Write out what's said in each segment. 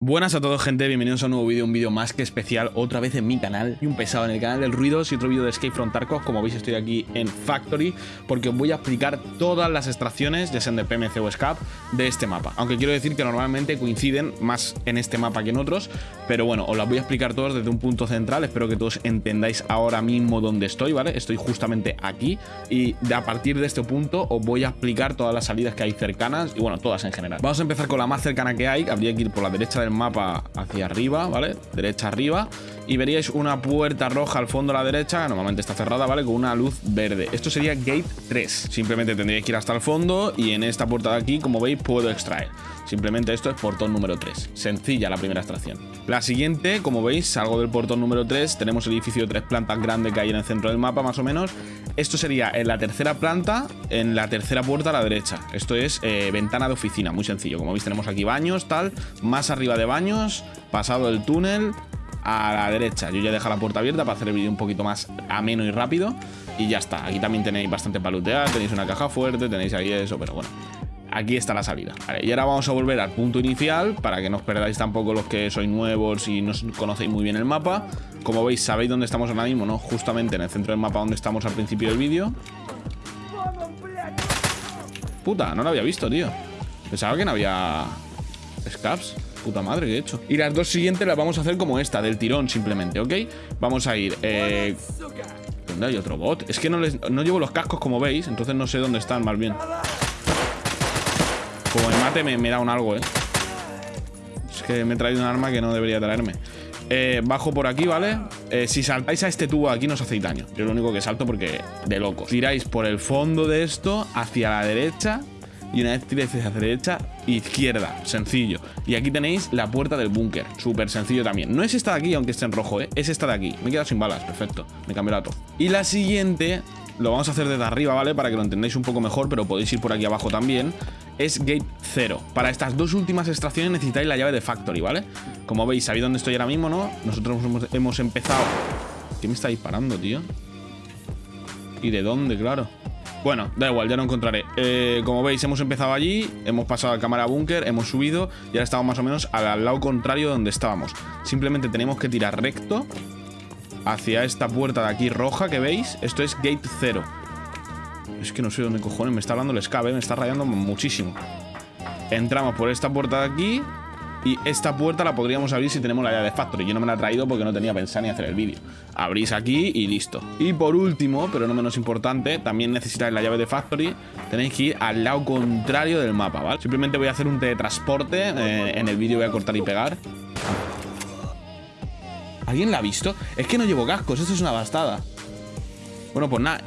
Buenas a todos gente, bienvenidos a un nuevo vídeo, un vídeo más que especial, otra vez en mi canal y un pesado en el canal del Ruidos y otro vídeo de Escape from Tarkov, como veis estoy aquí en Factory porque os voy a explicar todas las extracciones, ya sean de PMC o SCAP, de este mapa, aunque quiero decir que normalmente coinciden más en este mapa que en otros, pero bueno, os las voy a explicar todas desde un punto central, espero que todos entendáis ahora mismo dónde estoy, ¿vale? Estoy justamente aquí y a partir de este punto os voy a explicar todas las salidas que hay cercanas y bueno, todas en general. Vamos a empezar con la más cercana que hay, habría que ir por la derecha del mapa hacia arriba, ¿vale? Derecha arriba. Y veríais una puerta roja al fondo a la derecha, normalmente está cerrada, ¿vale? Con una luz verde. Esto sería Gate 3. Simplemente tendríais que ir hasta el fondo y en esta puerta de aquí, como veis, puedo extraer. Simplemente esto es portón número 3. Sencilla la primera extracción. La siguiente, como veis, salgo del portón número 3. Tenemos el edificio de tres plantas grande que hay en el centro del mapa, más o menos. Esto sería en la tercera planta, en la tercera puerta a la derecha. Esto es eh, ventana de oficina, muy sencillo. Como veis, tenemos aquí baños, tal. Más arriba de baños, pasado el túnel, a la derecha. Yo ya dejo la puerta abierta para hacer el vídeo un poquito más ameno y rápido. Y ya está. Aquí también tenéis bastante palutear, tenéis una caja fuerte, tenéis ahí eso, pero bueno. Aquí está la salida. y ahora vamos a volver al punto inicial para que no os perdáis tampoco los que sois nuevos y no conocéis muy bien el mapa. Como veis, sabéis dónde estamos ahora mismo, ¿no? Justamente en el centro del mapa donde estamos al principio del vídeo. Puta, no lo había visto, tío. Pensaba que no había... Scaps puta madre que he hecho. Y las dos siguientes las vamos a hacer como esta, del tirón simplemente, ¿ok? Vamos a ir... Eh... ¿Dónde hay otro bot? Es que no, les, no llevo los cascos como veis, entonces no sé dónde están más bien. Como el mate me, da un algo, ¿eh? Es que me he traído un arma que no debería traerme. Eh, bajo por aquí, ¿vale? Eh, si saltáis a este tubo aquí no os hacéis daño. Yo lo único que salto porque de loco. Tiráis por el fondo de esto hacia la derecha y una vez tiréis hacia la derecha, izquierda, sencillo. Y aquí tenéis la puerta del búnker, súper sencillo también. No es esta de aquí, aunque esté en rojo, ¿eh? es esta de aquí. Me he quedado sin balas, perfecto, me cambio la todo. Y la siguiente, lo vamos a hacer desde arriba, ¿vale? Para que lo entendáis un poco mejor, pero podéis ir por aquí abajo también. Es Gate 0. Para estas dos últimas extracciones necesitáis la llave de Factory, ¿vale? Como veis, sabéis dónde estoy ahora mismo, ¿no? Nosotros hemos, empezado... ¿Qué me está disparando, tío? ¿Y de dónde, claro? Bueno, da igual, ya lo encontraré. Eh, como veis, hemos empezado allí, hemos pasado a cámara búnker, hemos subido y ahora estamos más o menos al, lado contrario de donde estábamos. Simplemente tenemos que tirar recto hacia esta puerta de aquí roja que veis. Esto es gate 0. Es que no sé dónde cojones me está hablando el escape, me está rayando muchísimo. Entramos por esta puerta de aquí y esta puerta la podríamos abrir si tenemos la llave de Factory. Yo no me la he traído porque no tenía pensado ni hacer el vídeo. Abrís aquí y listo. Y por último, pero no menos importante, también necesitáis la llave de Factory. Tenéis que ir al lado contrario del mapa, ¿vale? Simplemente voy a hacer un teletransporte. Eh, en el vídeo voy a cortar y pegar. ¿Alguien la ha visto? Es que no llevo cascos, esto es una bastada. Bueno, pues nada,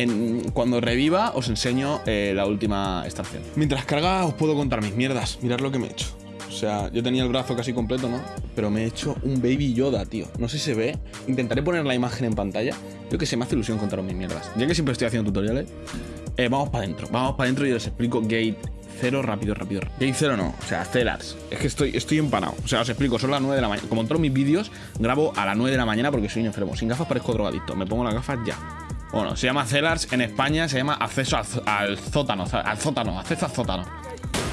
cuando reviva os enseño eh, la última estación. Mientras carga os puedo contar mis mierdas. Mirad lo que me he hecho. O sea, yo tenía el brazo casi completo, ¿no? Pero me he hecho un Baby Yoda, tío. No sé si se ve. Intentaré poner la imagen en pantalla. Yo que se me hace ilusión contaros mis mierdas. Ya que siempre estoy haciendo tutoriales, eh, vamos para adentro. Vamos para adentro y os explico Gate 0 rápido, rápido. Gate 0 no, o sea, Celars. Es que estoy, estoy empanado. O sea, os explico, son las 9 de la mañana. Como en todos mis vídeos, grabo a las 9 de la mañana porque soy enfermo. Sin gafas parezco drogadicto. Me pongo las gafas ya. Bueno, se llama Celars. En España se llama acceso al, al sótano. Al sótano, acceso al sótano.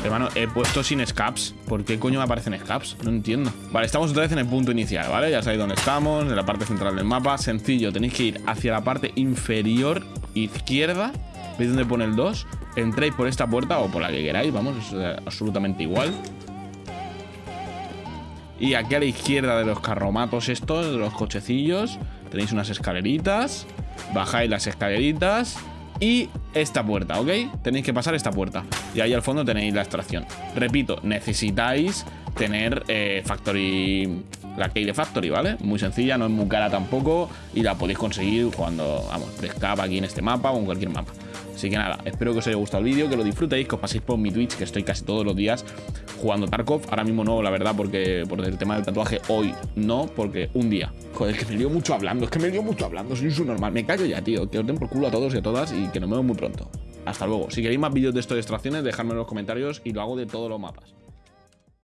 Hermano, he puesto sin scaps. ¿Por qué coño me aparecen scaps? No entiendo. Vale, estamos otra vez en el punto inicial, ¿vale? Ya sabéis dónde estamos, en la parte central del mapa. Sencillo, tenéis que ir hacia la parte inferior izquierda. ¿Veis dónde pone el 2? Entréis por esta puerta o por la que queráis, vamos, es absolutamente igual. Y aquí a la izquierda de los carromatos estos, de los cochecillos, tenéis unas escaleritas. Bajáis las escaleritas y esta puerta, ¿ok? Tenéis que pasar esta puerta. Y ahí al fondo tenéis la extracción. Repito, necesitáis tener eh, Factory, la key de Factory, ¿vale? Muy sencilla, no es muy cara tampoco y la podéis conseguir cuando, vamos, escapa aquí en este mapa o en cualquier mapa. Así que nada, espero que os haya gustado el vídeo, que lo disfrutéis, que os paséis por mi Twitch, que estoy casi todos los días jugando Tarkov. Ahora mismo no, la verdad, porque por el tema del tatuaje hoy no, porque un día. Joder, es que me lío mucho hablando, es que me lío mucho hablando, soy un normal. Me callo ya, tío, que os den por culo a todos y a todas y que nos vemos muy pronto. Hasta luego. Si queréis más vídeos de esto de extracciones, dejadme en los comentarios y lo hago de todos los mapas.